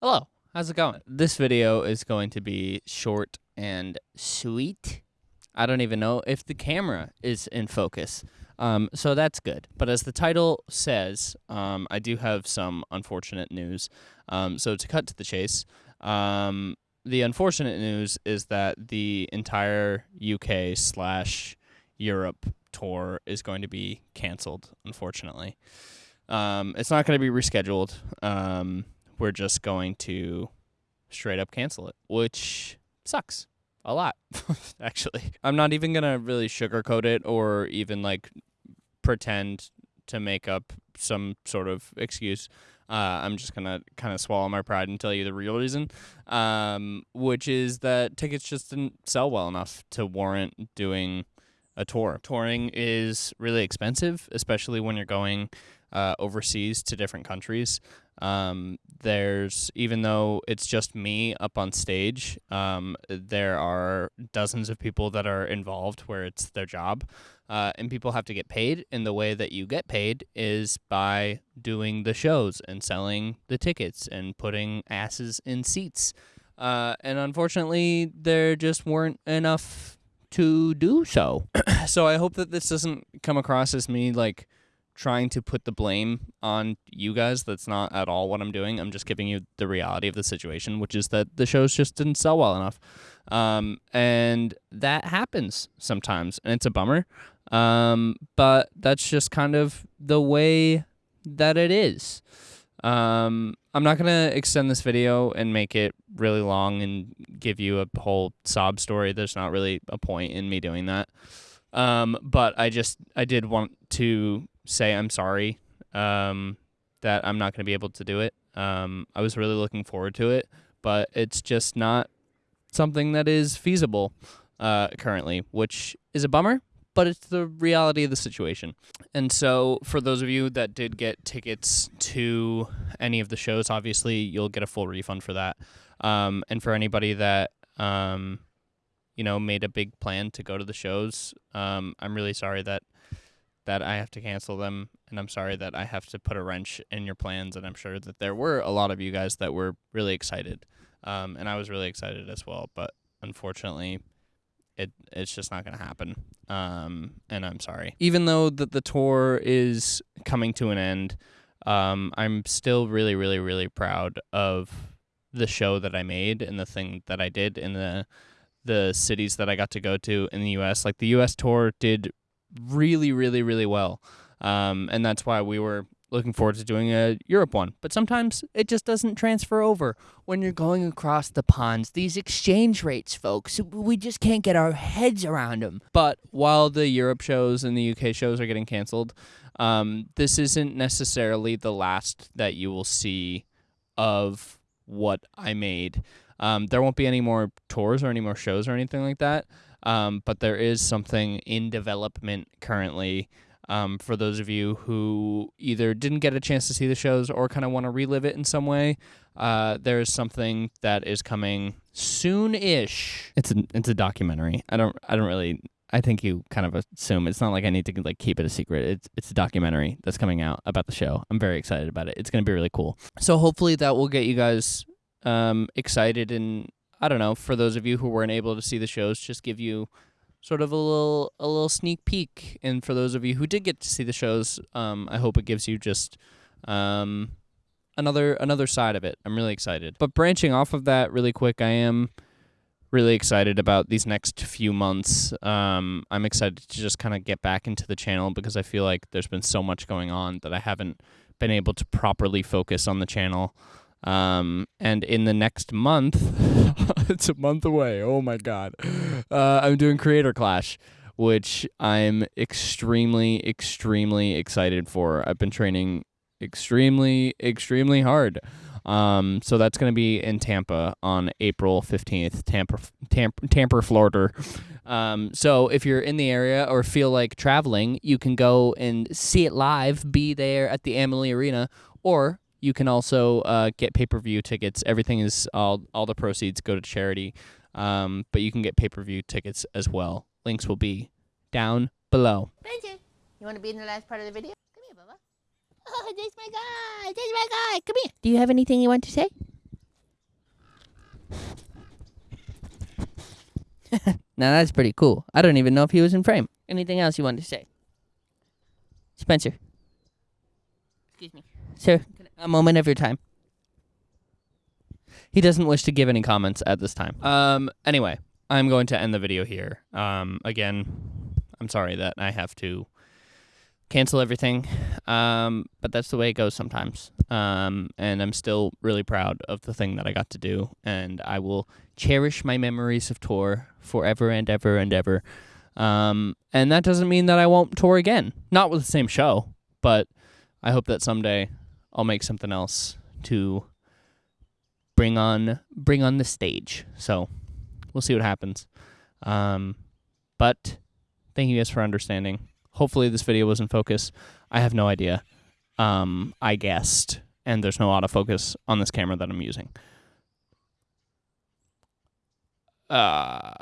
Hello, how's it going? This video is going to be short and sweet. I don't even know if the camera is in focus. Um, so that's good. But as the title says, um, I do have some unfortunate news. Um, so to cut to the chase, um, the unfortunate news is that the entire UK slash Europe tour is going to be canceled, unfortunately. Um, it's not going to be rescheduled. We're just going to straight up cancel it, which sucks a lot, actually. I'm not even going to really sugarcoat it or even like pretend to make up some sort of excuse. Uh, I'm just gonna kind of swallow my pride and tell you the real reason, um, which is that tickets just didn't sell well enough to warrant doing a tour. Touring is really expensive, especially when you're going uh, overseas to different countries. Um, there's even though it's just me up on stage, um, there are dozens of people that are involved where it's their job, uh, and people have to get paid. And the way that you get paid is by doing the shows and selling the tickets and putting asses in seats. Uh, and unfortunately, there just weren't enough to do so. so I hope that this doesn't come across as me like trying to put the blame on you guys. That's not at all what I'm doing. I'm just giving you the reality of the situation, which is that the shows just didn't sell well enough. Um, and that happens sometimes, and it's a bummer. Um, but that's just kind of the way that it is. Um, I'm not going to extend this video and make it really long and give you a whole sob story. There's not really a point in me doing that. Um, but I just, I did want to say I'm sorry um, that I'm not going to be able to do it. Um, I was really looking forward to it, but it's just not something that is feasible uh, currently, which is a bummer, but it's the reality of the situation. And so, for those of you that did get tickets to any of the shows, obviously you'll get a full refund for that. Um, and for anybody that um, you know made a big plan to go to the shows, um, I'm really sorry that that I have to cancel them, and I'm sorry that I have to put a wrench in your plans. And I'm sure that there were a lot of you guys that were really excited, um, and I was really excited as well. But unfortunately, it it's just not going to happen. Um, and I'm sorry. Even though that the tour is coming to an end, um, I'm still really, really, really proud of the show that I made and the thing that I did in the the cities that I got to go to in the U.S. Like the U.S. tour did really, really, really well. Um, and that's why we were looking forward to doing a Europe one. But sometimes it just doesn't transfer over when you're going across the ponds. These exchange rates, folks, we just can't get our heads around them. But while the Europe shows and the UK shows are getting canceled, um, this isn't necessarily the last that you will see of what I made. Um, there won't be any more tours or any more shows or anything like that. Um, but there is something in development currently um, for those of you who either didn't get a chance to see the shows or kind of want to relive it in some way. Uh, there is something that is coming soon-ish. It's a it's a documentary. I don't I don't really. I think you kind of assume it's not like I need to like keep it a secret. It's it's a documentary that's coming out about the show. I'm very excited about it. It's gonna be really cool. So hopefully that will get you guys um, excited and I don't know, for those of you who weren't able to see the shows, just give you sort of a little a little sneak peek. And for those of you who did get to see the shows, um, I hope it gives you just um, another another side of it. I'm really excited. But branching off of that really quick, I am really excited about these next few months. Um, I'm excited to just kind of get back into the channel because I feel like there's been so much going on that I haven't been able to properly focus on the channel. Um, and in the next month, it's a month away. Oh my God. Uh, I'm doing Creator Clash, which I'm extremely, extremely excited for. I've been training extremely, extremely hard. Um, so that's going to be in Tampa on April 15th, Tampa, Tampa, Tampa, Florida. Um, so if you're in the area or feel like traveling, you can go and see it live, be there at the Amalie Arena, or you can also uh, get pay per view tickets. Everything is all all the proceeds go to charity, um, but you can get pay per view tickets as well. Links will be down below. Benji, you want to be in the last part of the video? Come here, Bubba. Oh, this my guy. This my guy. Come here. Do you have anything you want to say? now that's pretty cool. I don't even know if he was in frame. Anything else you wanted to say? Spencer. Excuse me. Sir a moment of your time. He doesn't wish to give any comments at this time. Um anyway, I'm going to end the video here. Um again, I'm sorry that I have to cancel everything. Um, but that's the way it goes sometimes. Um, and I'm still really proud of the thing that I got to do, and I will cherish my memories of tour forever and ever and ever. Um, and that doesn't mean that I won't tour again, not with the same show, but I hope that someday I'll make something else to bring on bring on the stage. So we'll see what happens. Um, but thank you guys for understanding. Hopefully this video was in focus. I have no idea. Um, I guessed, and there's no autofocus on this camera that I'm using. Uh,